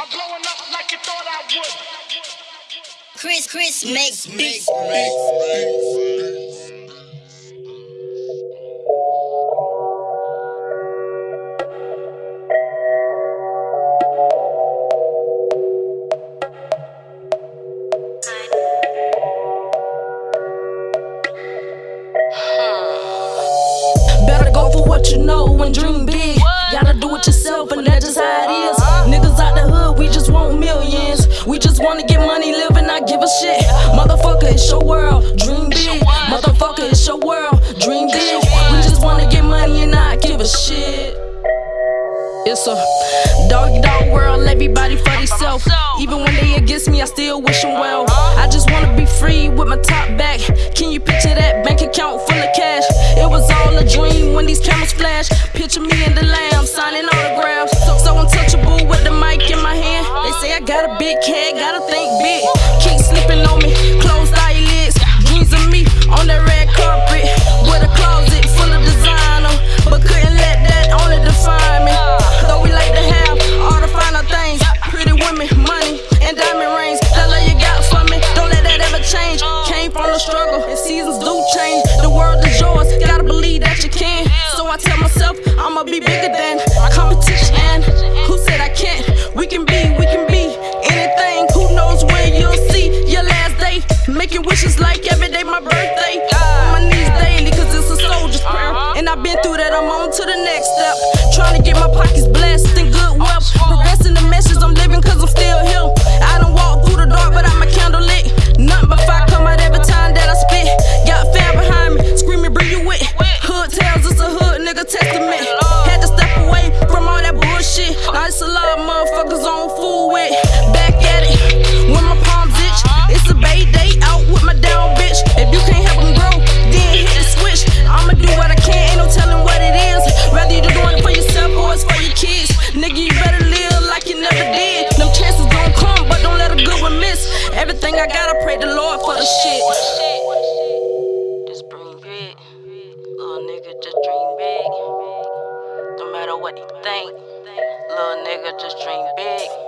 I'm blowing up like you thought I would. Chris, Chris makes beats. Better go for what you know and dream big. Just wanna get money, live and not give a shit. Motherfucker, it's your world, dream big. Motherfucker, it's your world, dream big. We just wanna get money and not give a shit. It's a dog dog world, everybody for themselves. Even when they against me, I still wish them well. I just wanna be free with my top back. Can you picture that bank account full of cash? It was all a dream when these cameras flash. Picture me in the lamb signing autographs. Got a big head, gotta think big. Keep slipping on me, closed eyelids. Dreams of me on that red carpet with a closet full of designer, but couldn't let that only define me. Though we like to have all the finer things, pretty women, money, and diamond rings. That love you got for me, don't let that ever change. Came from the struggle, and seasons do change. The world is yours, gotta believe that you can. So I tell myself I'ma be bigger than Making wishes like every day my birthday. On my knees daily, cause it's a soldier's prayer. Uh-huh. And I've been through that, I'm on to the next step. Trying to get my pockets Little nigga, just dream big. No matter what he think. Little nigga, just dream big.